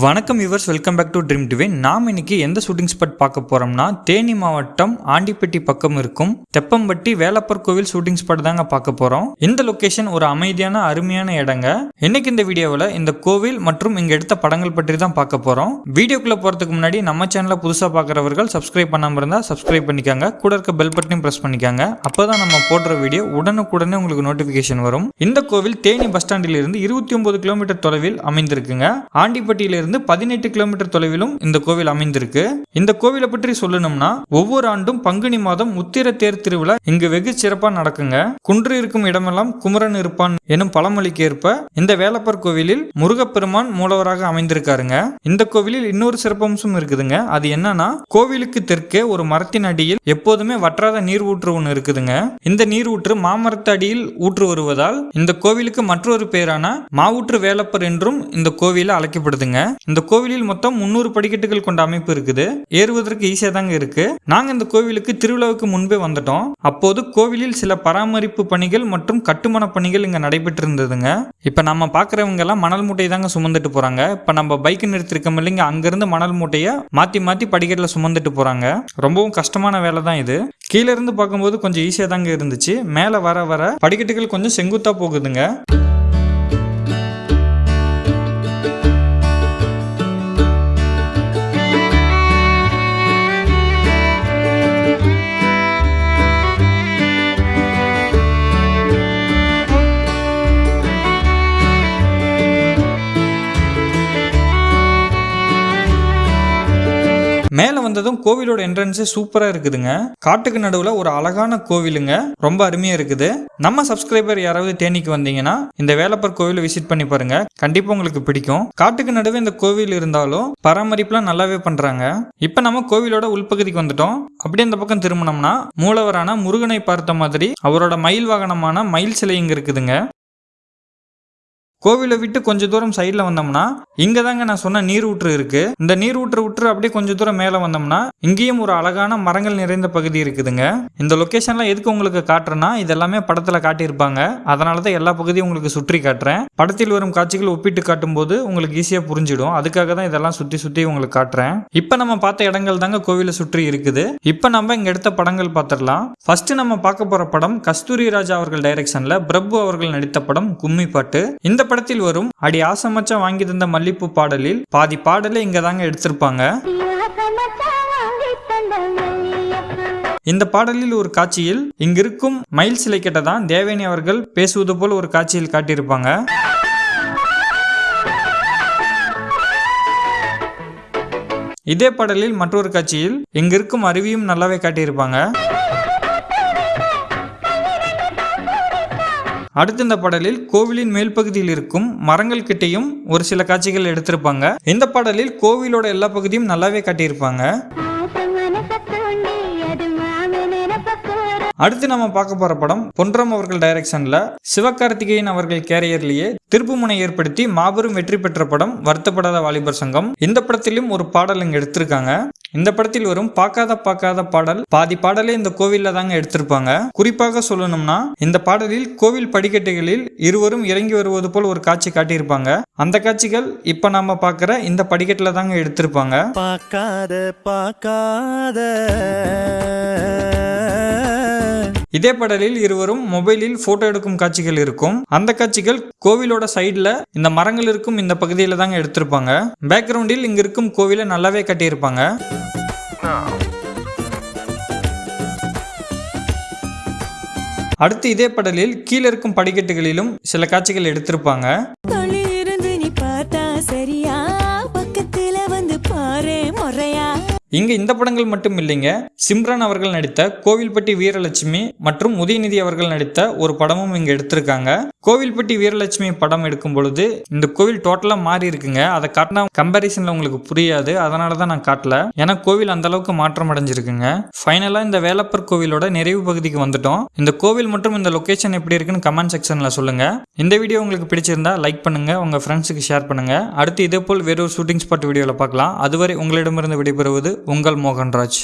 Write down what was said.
வணக்கம் yours welcome back to Dream Divine நாம் இன்னைக்கு எந்த ஷூட்டிங் ஸ்பாட் பார்க்க போறோம்னா தேனி மாவட்டம் ஆண்டிப்பட்டி பக்கம் இருக்கும். தெப்பம்பட்டி வேலப்பர் கோவில் ஷூட்டிங் ஸ்பாட் தாங்க பார்க்க போறோம். இந்த லொகேஷன் ஒரு அமைதியான அருமையான இடங்க. இன்னைக்கு இந்த வீடியோவில் இந்த கோவில் மற்றும் இங்க எடுத்த படங்கள் பற்றி தான் பார்க்க போறோம். வீடியோக்குள்ள போறதுக்கு முன்னாடி நம்ம சேனலை புதுசா பார்க்குறவர்கள் சப்ஸ்கிரைப் பண்ணாம இருந்தா சப்ஸ்கிரைப் பண்ணிக்காங்க. கூட இருக்க பெல் பட்டனையும் பிரஸ் பண்ணிக்காங்க. அப்பதான் நம்ம போடுற வீடியோ உடனுக்குடனே உங்களுக்கு நோட்டிபிகேஷன் வரும். இந்த கோவில் தேனி பஸ் ஸ்டாண்டில் இருந்து இருபத்தி ஒன்பது கிலோமீட்டர் தொலைவில் அமைந்திருக்குங்க. ஆண்டிப்பட்டியில் இருந்து பதினெட்டு கிலோமீட்டர் தொலைவிலும் இந்த கோவில் அமைந்திருக்கு. இந்த கோவிலை பற்றி சொல்லணும்னா ஒவ்வொரு ஆண்டும் பங்குனி மாதம் உத்திர தேர் திருவிழா இங்கு வெகு சிறப்பா நடக்குங்க. குன்று இருக்கும் இடமெல்லாம் குமரன் இருப்பான் எனும் பழமொழிக்கு ஏற்ப இந்த வேலப்பர் கோவிலில் முருகப்பெருமான் மூலவராக அமைந்திருக்காருங்க. இந்த கோவிலில் இன்னொரு சிறப்பம்சம் இருக்குதுங்க. அது என்னன்னா கோவிலுக்கு தெற்கே ஒரு மரத்தின் அடியில் எப்போதுமே வற்றாத நீர் ஊற்று ஒன்று இருக்குதுங்க. இந்த நீர் ஊற்று மாமரத்து அடியில் ஊற்று வருவதால் இந்த கோவிலுக்கு மற்றொரு பேரான மாவூற்று வேலப்பர் என்றும் இந்த கோவில அழைக்கப்படுதுங்க. இந்த கோவிலில் மொத்தம் முன்னூறு படிக்கட்டுகள் கொண்ட அமைப்பு இருக்குது. ஏறுவதற்கு ஈஸியா தாங்க இருக்கு. நாங்க இந்த கோவிலுக்கு திருவிழாவுக்கு முன்பே வந்துட்டோம். அப்போது கோவிலில் சில பராமரிப்பு பணிகள் மற்றும் கட்டுமான பணிகள் இங்க நடைபெற்று இருந்ததுங்க இப்ப நம்ம பாக்குறவங்க எல்லாம் மணல் மூட்டையை தாங்க சுமந்துட்டு போறாங்க. இப்ப நம்ம பைக் நிறுத்திருக்கோம் இல்லைங்க அங்கிருந்து மணல் மூட்டையை மாத்தி மாத்தி படிக்கட்டுல சுமந்துட்டு போறாங்க. ரொம்பவும் கஷ்டமான வேலை தான் இது. கீழே இருந்து பார்க்கும்போது கொஞ்சம் ஈஸியா தாங்க இருந்துச்சு. மேல வர வர படிக்கட்டுகள் கொஞ்சம் செங்குத்தா போகுதுங்க. மேலே வந்ததும் கோவிலோட என்ட்ரன்ஸே சூப்பராக இருக்குதுங்க. காட்டுக்கு நடுவில் ஒரு அழகான கோவிலுங்க. ரொம்ப அருமையாக இருக்குது. நம்ம சப்ஸ்கிரைபர் யாராவது தேனிக்கு வந்தீங்கன்னா இந்த வேலப்பர் கோவிலை விசிட் பண்ணி பாருங்க. கண்டிப்பாக உங்களுக்கு பிடிக்கும். காட்டுக்கு நடுவே இந்த கோவில் இருந்தாலும் பராமரிப்புலாம் நல்லாவே பண்ணுறாங்க இப்போ நம்ம கோவிலோட உள்பகுதிக்கு வந்துட்டோம். அப்படியே இந்த பக்கம் திரும்பினோம்னா மூலவரான முருகனை பார்த்த மாதிரி அவரோட மயில் வாகனமான மயில் சிலை இங்கே இருக்குதுங்க. கோவிலை விட்டு கொஞ்ச தூரம் சைடில் வந்தோம்னா இங்கே தாங்க நான் சொன்ன நீர் ஊற்று இருக்கு. இந்த நீர் ஊற்று ஊற்று அப்படியே கொஞ்ச தூரம் மேலே வந்தோம்னா இங்கேயும் ஒரு அழகான மரங்கள் நிறைந்த பகுதி இருக்குதுங்க. இந்த லொக்கேஷன்லாம் எதுக்கு உங்களுக்கு காட்டுறேன்னா இதெல்லாமே படத்தில் காட்டியிருப்பாங்க. அதனால தான் எல்லா பகுதியும் உங்களுக்கு சுற்றி காட்டுறேன். படத்தில் வரும் காட்சிகள் ஒப்பிட்டு காட்டும்போது உங்களுக்கு ஈஸியாக புரிஞ்சிடும். அதுக்காக தான் இதெல்லாம் சுற்றி சுற்றி உங்களுக்கு காட்டுறேன். இப்போ நம்ம பார்த்த இடங்கள் தாங்க கோவிலை சுற்றி இருக்குது. இப்போ நம்ம இங்கே எடுத்த படங்கள் பார்த்துடலாம். ஃபர்ஸ்ட் நம்ம பார்க்க போற படம் கஸ்தூரி ராஜா அவர்கள் டைரக்ஷன்ல பிரபு அவர்கள் நடித்த படம் கும்மி பாட்டு. இந்த படத்தில் வரும் அடி ஆசமச்சம் வாங்கி தந்த மல்லிப்பூ பாடலில் பாதி பாடலை இங்க தாங்க எடுத்திருப்பாங்க. இந்த பாடலில் ஒரு காட்சியில் இங்கிருக்கும் மயில் சிலை கிட்ட தான் தேவேனி அவர்கள் பேசுவது போல் ஒரு காட்சியில் காட்டியிருப்பாங்க. இதே பாடலில் மற்றொரு காட்சியில் இங்கிருக்கும் அருவியும் நல்லாவே காட்டியிருப்பாங்க. அடுத்து இந்த பாடலில் கோவிலின் மேல் பகுதியில் இருக்கும் மரங்கள் கிட்டையும் ஒரு சில காட்சிகள் எடுத்திருப்பாங்க. இந்த பாடலில் கோவிலோட எல்லா பகுதியும் நல்லாவே காட்டியிருப்பாங்க. அடுத்து நம்ம பார்க்க போற படம் பொன்றம் அவர்கள் டைரக்ஷன்ல சிவகார்த்திகேயன் அவர்கள் கேரியர்லேயே திருப்புமுனை ஏற்படுத்தி மாபெரும் வெற்றி பெற்ற படம் வருத்தப்படாத வாலிபர் சங்கம். இந்த படத்திலும் ஒரு பாடல் இங்க எடுத்திருக்காங்க. இந்த படத்தில் வரும் பார்க்காத பார்க்காத பாடல் பாதி பாடலே இந்த கோவில்ல தாங்க எடுத்திருப்பாங்க. குறிப்பாக சொல்லணும்னா இந்த பாடலில் கோவில் படிக்கட்டுகளில் இருவரும் இறங்கி வருவது போல் ஒரு காட்சி காட்டியிருப்பாங்க. அந்த காட்சிகள் இப்ப நாம பார்க்குற இந்த படிக்கட்டுல தாங்க எடுத்திருப்பாங்க. பார்க்காத பார்க்காத. இதே படலில் இருவரும் மொபைலில் போட்டோ எடுக்கும் காட்சிகள் இருக்கும். அந்த காட்சிகள் கோவிலோட சைடில் இந்த மரங்கள் இருக்கும் இந்த பகுதியில தாங்க எடுத்திருப்பாங்க. பேக்ரவுண்டில் இங்க இருக்கும் கோவிலை நல்லாவே கட்டியிருப்பாங்க. அடுத்து இதே படலில் கீழே இருக்கும் படிக்கட்டுகளிலும் சில காட்சிகள் எடுத்திருப்பாங்க. இங்க இந்த படங்கள் மட்டும் இல்லைங்க. சிம்ரன் அவர்கள் நடித்த கோவில்பட்டி வீரலட்சுமி மற்றும் உதயநிதி அவர்கள் நடித்த ஒரு படமும் இங்க எடுத்திருக்காங்க. கோவில்பட்டி வீரலட்சுமி படம் எடுக்கும் பொழுது இந்த கோவில் டோட்டலா மாறி இருக்குங்க. அதை காட்டினா கம்பாரிசன்ல உங்களுக்கு புரியாது. அதனால தான் நான் காட்டல. ஏன்னா கோவில் அந்த அளவுக்கு மாற்றம் அடைஞ்சிருக்குங்க. ஃபைனலா இந்த வேலப்பர் கோவிலோட நிறைவு பகுதிக்கு வந்துட்டோம். இந்த கோவில் மற்றும் இந்த லொகேஷன் எப்படி இருக்குன்னு கமெண்ட் செக்ஷன்ல சொல்லுங்க. இந்த வீடியோ உங்களுக்கு பிடிச்சிருந்தா லைக் பண்ணுங்கள் உங்கள் ஃப்ரெண்ட்ஸுக்கு ஷேர் பண்ணுங்க. அடுத்து இதே போல் வேறொரு ஷூட்டிங் ஸ்பாட் வீடியோவில் பார்க்கலாம். அதுவரை உங்களிடமிருந்து விடைபெறுவது உங்கள் மோகன்ராஜ்.